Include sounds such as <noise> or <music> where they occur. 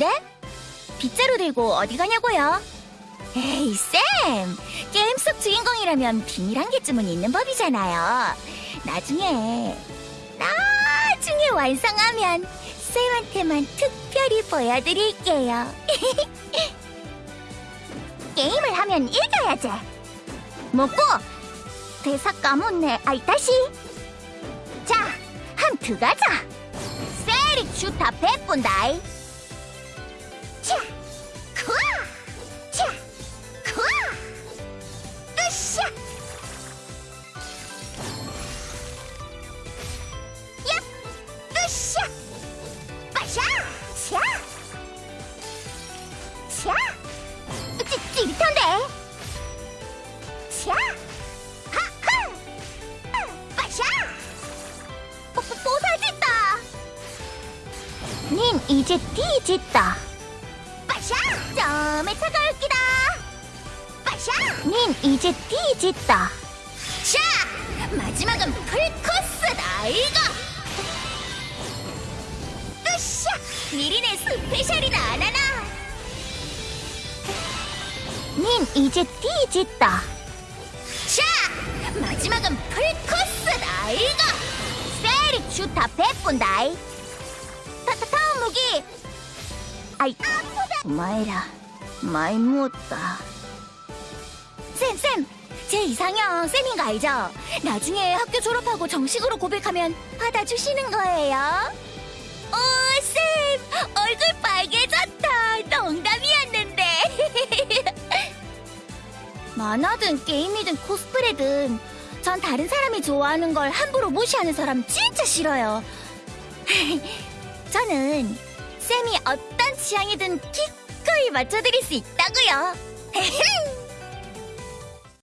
네? 빗자루 들고 어디 가냐고요? 에이, 쌤! 게임 속 주인공이라면 비밀 한 개쯤은 있는 법이잖아요. 나중에, 나중에 완성하면 쌤한테만 특별히 보여드릴게요. <laughs> 게임을 하면 이겨야지. 먹고! 대사 까먹네. 아이, 다시! 자, 한 들어가자! 세리 슈타 백분다이! 차! 찌, 찌릿한데? 차! 하하! 빠샤! 뽀, 뽀, 뽀사짓다! 닌 이제 뒤짓다. 빠샤! 점에 차가울 기다. 빠샤! 닌 이제 뒤짓다. 자! 마지막은 풀코스다, 이거! 으쌰! 미리네 스페셜이다, 나나! 닌 이제 뒤짓다. 자! 마지막은 풀코스다, 이거! 세리 슈타 백분다이. 타, 타, 다음 무기! 아이, 마이라, 많이 무었다. 쌤, 쌤! 제 이상형 쌤인 거 알죠? 나중에 학교 졸업하고 정식으로 고백하면 받아주시는 거예요. 만화든 게임이든 코스프레든 전 다른 사람이 좋아하는 걸 함부로 무시하는 사람 진짜 싫어요. <laughs> 저는 쌤이 어떤 취향이든 기꺼이 맞춰드릴 수 있다고요. <laughs>